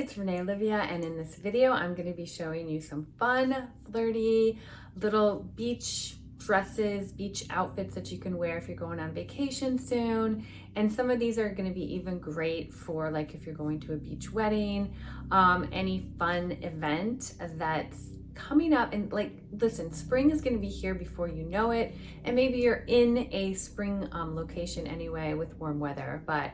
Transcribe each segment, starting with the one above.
it's Renee Olivia and in this video I'm going to be showing you some fun, flirty, little beach dresses, beach outfits that you can wear if you're going on vacation soon. And some of these are going to be even great for like if you're going to a beach wedding, um, any fun event that's coming up and like listen spring is going to be here before you know it and maybe you're in a spring um, location anyway with warm weather but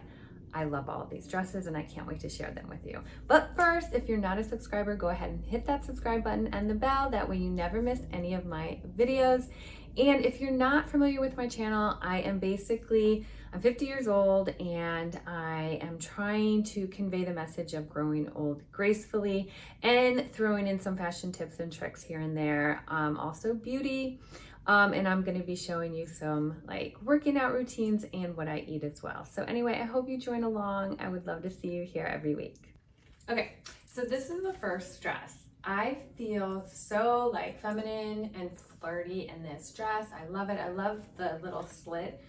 I love all of these dresses and I can't wait to share them with you. But first, if you're not a subscriber, go ahead and hit that subscribe button and the bell. That way you never miss any of my videos. And if you're not familiar with my channel, I am basically, I'm 50 years old and I am trying to convey the message of growing old gracefully and throwing in some fashion tips and tricks here and there. Um, also beauty. Um, and I'm going to be showing you some like working out routines and what I eat as well. So anyway, I hope you join along. I would love to see you here every week. Okay, so this is the first dress. I feel so like feminine and flirty in this dress. I love it. I love the little slit.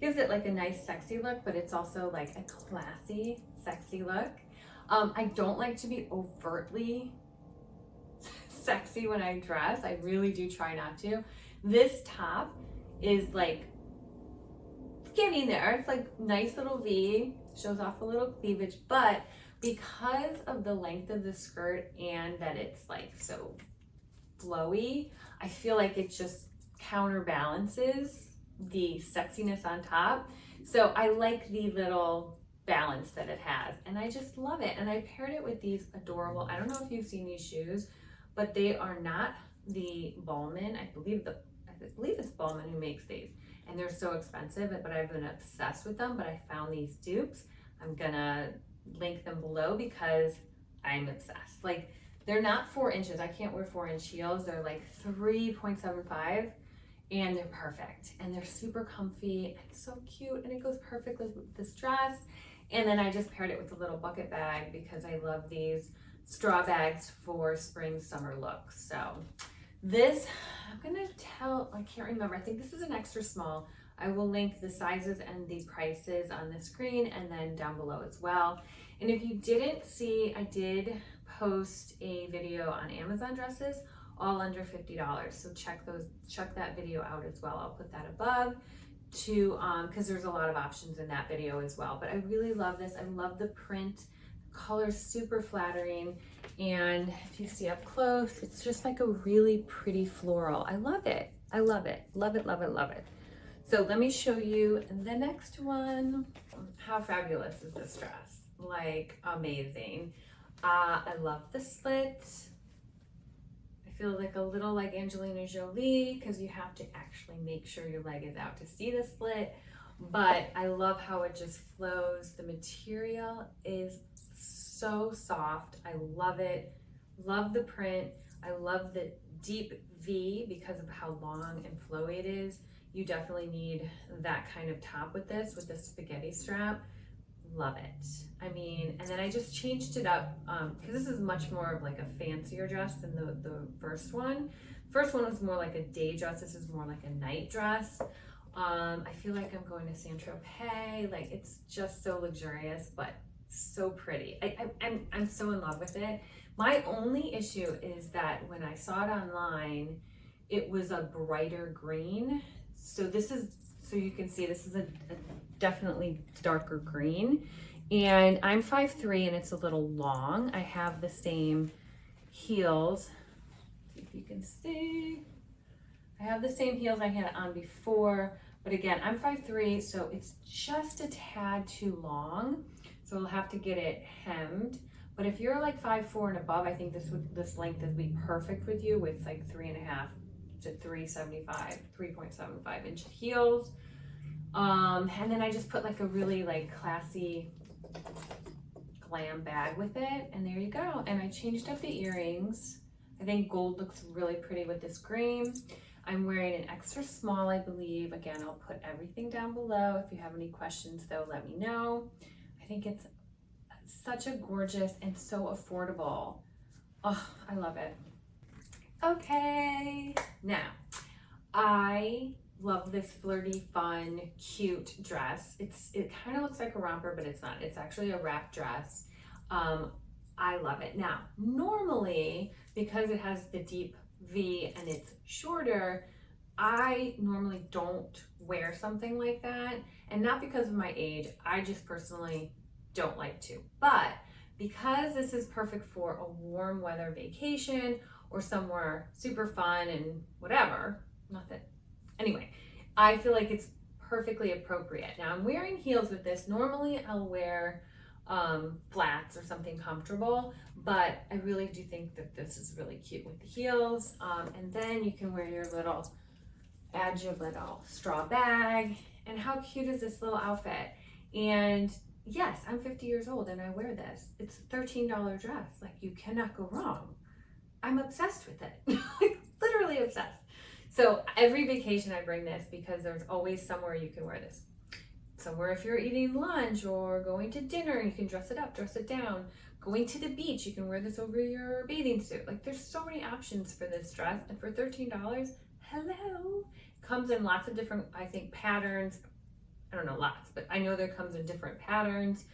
Gives it like a nice sexy look, but it's also like a classy, sexy look. Um, I don't like to be overtly sexy when I dress. I really do try not to. This top is like getting there. It's like nice little V, shows off a little cleavage, but because of the length of the skirt and that it's like so flowy, I feel like it just counterbalances the sexiness on top. So I like the little balance that it has and I just love it. And I paired it with these adorable, I don't know if you've seen these shoes, but they are not the Balmain. I believe the I believe it's Balmain who makes these and they're so expensive, but I've been obsessed with them, but I found these dupes. I'm gonna link them below because I'm obsessed. Like they're not four inches. I can't wear four inch heels. They're like 3.75 and they're perfect and they're super comfy and so cute and it goes perfectly with this dress. And then I just paired it with a little bucket bag because I love these straw bags for spring summer looks. So this, I'm gonna tell, I can't remember, I think this is an extra small. I will link the sizes and the prices on the screen and then down below as well. And if you didn't see, I did post a video on Amazon dresses, all under $50. So check those, check that video out as well. I'll put that above to, um, cause there's a lot of options in that video as well. But I really love this. I love the print color super flattering. And if you see up close, it's just like a really pretty floral. I love it. I love it. Love it, love it, love it. So let me show you the next one. How fabulous is this dress? Like amazing. Uh, I love the slit. I feel like a little like Angelina Jolie because you have to actually make sure your leg is out to see the slit. But I love how it just flows. The material is so soft. I love it. Love the print. I love the deep V because of how long and flowy it is. You definitely need that kind of top with this, with the spaghetti strap. Love it. I mean, and then I just changed it up because um, this is much more of like a fancier dress than the, the first one. First one was more like a day dress. This is more like a night dress. Um, I feel like I'm going to Saint-Tropez. Like it's just so luxurious, but so pretty. I, I, I'm, I'm so in love with it. My only issue is that when I saw it online, it was a brighter green. So this is, so you can see this is a, a definitely darker green. And I'm 5'3", and it's a little long. I have the same heels. If you can see. I have the same heels I had on before, but again, I'm 5'3", so it's just a tad too long. So we'll have to get it hemmed. But if you're like five, four and above, I think this would this length would be perfect with you with like three and a half to 375, 3.75 inch heels. Um, and then I just put like a really like classy glam bag with it. And there you go. And I changed up the earrings. I think gold looks really pretty with this green. I'm wearing an extra small, I believe. Again, I'll put everything down below. If you have any questions though, let me know. I think it's such a gorgeous and so affordable. Oh, I love it. Okay, now I love this flirty, fun, cute dress. It's It kind of looks like a romper, but it's not. It's actually a wrap dress. Um, I love it. Now, normally, because it has the deep V and it's shorter, I normally don't wear something like that. And not because of my age, I just personally don't like to. But because this is perfect for a warm weather vacation or somewhere super fun and whatever, not that, anyway, I feel like it's perfectly appropriate. Now I'm wearing heels with this. Normally I'll wear um, flats or something comfortable, but I really do think that this is really cute with the heels. Um, and then you can wear your little, add your little straw bag. And how cute is this little outfit? And yes, I'm 50 years old and I wear this. It's a $13 dress. Like you cannot go wrong. I'm obsessed with it. like literally obsessed. So every vacation I bring this because there's always somewhere you can wear this. Somewhere if you're eating lunch or going to dinner, you can dress it up, dress it down. Going to the beach, you can wear this over your bathing suit. Like there's so many options for this dress. And for $13, hello. Comes in lots of different, I think, patterns. I don't know lots, but I know there comes in different patterns.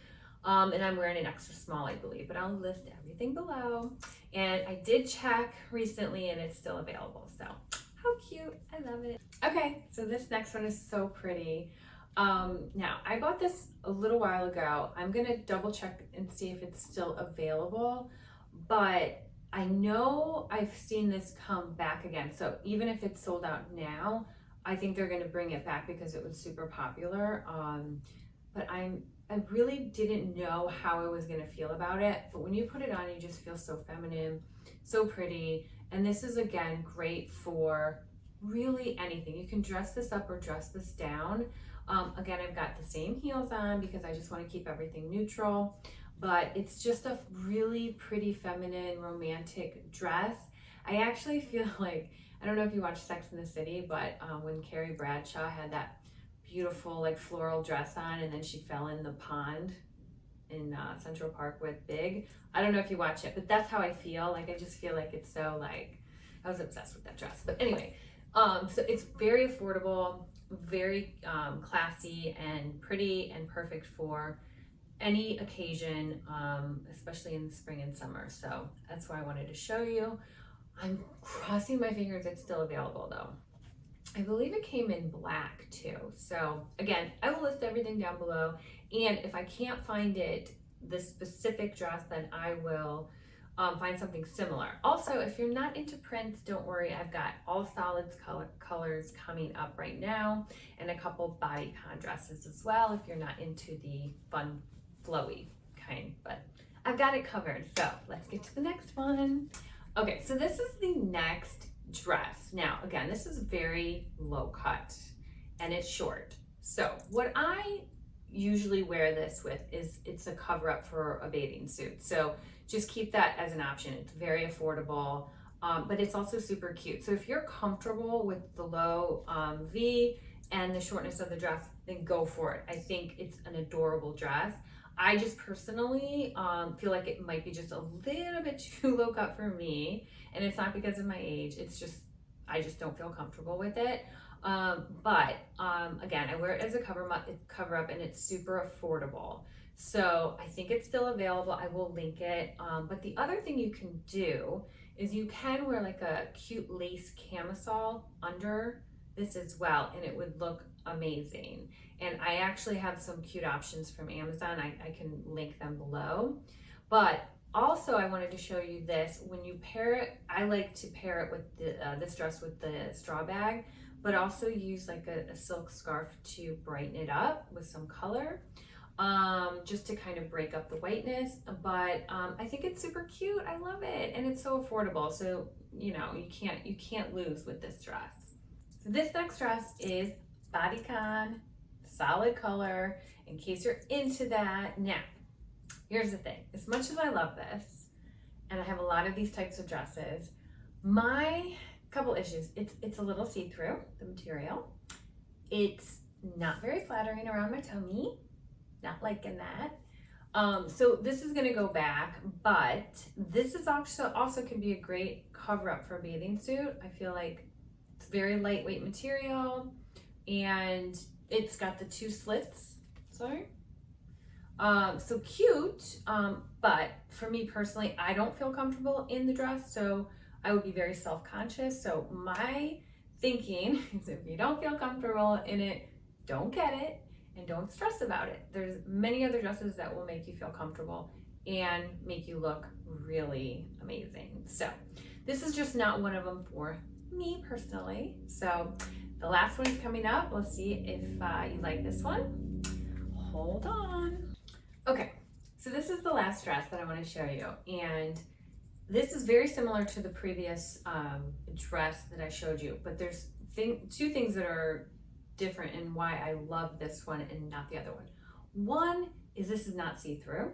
Um, and I'm wearing an extra small, I believe, but I'll list everything below. And I did check recently and it's still available. So how cute, I love it. Okay, so this next one is so pretty. Um, now, I bought this a little while ago. I'm gonna double check and see if it's still available, but I know I've seen this come back again. So even if it's sold out now, I think they're gonna bring it back because it was super popular. Um, but I'm I really didn't know how I was gonna feel about it. But when you put it on, you just feel so feminine, so pretty. And this is again great for really anything. You can dress this up or dress this down. Um, again, I've got the same heels on because I just want to keep everything neutral, but it's just a really pretty feminine romantic dress. I actually feel like, I don't know if you watch Sex in the City, but um, when Carrie Bradshaw had that beautiful like floral dress on and then she fell in the pond in uh, Central Park with Big. I don't know if you watch it, but that's how I feel. Like I just feel like it's so like I was obsessed with that dress. But anyway, um, so it's very affordable, very um, classy and pretty and perfect for any occasion, um, especially in spring and summer. So that's why I wanted to show you. I'm crossing my fingers it's still available though. I believe it came in black too. So again, I will list everything down below. And if I can't find it, the specific dress, then I will um, find something similar. Also, if you're not into prints, don't worry. I've got all solids color, colors coming up right now and a couple bodycon dresses as well if you're not into the fun, flowy kind. But I've got it covered. So let's get to the next one. Okay, so this is the next dress. Now, again, this is very low cut and it's short. So what I usually wear this with is it's a cover up for a bathing suit. So just keep that as an option. It's very affordable, um, but it's also super cute. So if you're comfortable with the low um, V and the shortness of the dress, then go for it. I think it's an adorable dress. I just personally um, feel like it might be just a little bit too low cut for me. And it's not because of my age. It's just, I just don't feel comfortable with it. Um, but um, again, I wear it as a cover, cover up and it's super affordable. So I think it's still available. I will link it. Um, but the other thing you can do is you can wear like a cute lace camisole under this as well, and it would look amazing. And I actually have some cute options from Amazon. I, I can link them below. But also I wanted to show you this. When you pair it, I like to pair it with the, uh, this dress with the straw bag, but also use like a, a silk scarf to brighten it up with some color um, just to kind of break up the whiteness. But um, I think it's super cute. I love it, and it's so affordable. So you know you can't you can't lose with this dress. So this next dress is bodycon, solid color. In case you're into that, now here's the thing. As much as I love this, and I have a lot of these types of dresses, my couple issues. It's it's a little see-through the material. It's not very flattering around my tummy not liking that. Um, so this is to go back, but this is also also can be a great cover up for a bathing suit. I feel like it's very lightweight material and it's got the two slits, sorry, Um, so cute, um, but for me personally, I don't feel comfortable in the dress, so I would be very self-conscious. So my thinking is if you don't feel comfortable in it, don't get it and don't stress about it. There's many other dresses that will make you feel comfortable and make you look really amazing. So this is just not one of them for me personally. So the last one is coming up. We'll see if uh, you like this one. Hold on. Okay, so this is the last dress that I want to show you. And this is very similar to the previous um, dress that I showed you, but there's thing, two things that are different and why I love this one and not the other one. One is this is not see-through,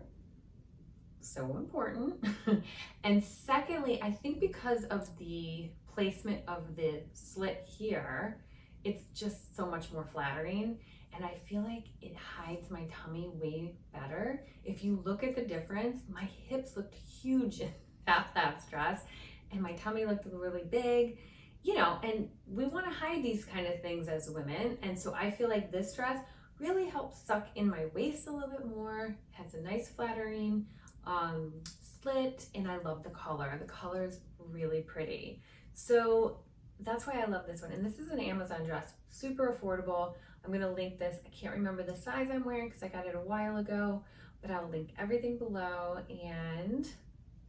so important. and secondly, I think because of the placement of the slit here, it's just so much more flattering. And I feel like it hides my tummy way better. If you look at the difference, my hips looked huge in that, that dress and my tummy looked really big you know, and we want to hide these kind of things as women. And so I feel like this dress really helps suck in my waist a little bit more, has a nice flattering um, slit, and I love the color. The color is really pretty. So that's why I love this one. And this is an Amazon dress, super affordable. I'm gonna link this. I can't remember the size I'm wearing because I got it a while ago, but I'll link everything below and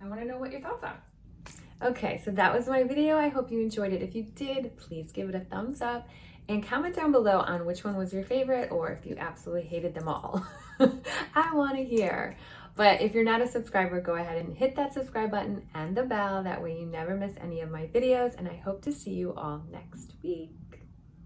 I wanna know what your thoughts are. Okay, so that was my video. I hope you enjoyed it. If you did, please give it a thumbs up and comment down below on which one was your favorite or if you absolutely hated them all. I want to hear. But if you're not a subscriber, go ahead and hit that subscribe button and the bell. That way you never miss any of my videos. And I hope to see you all next week.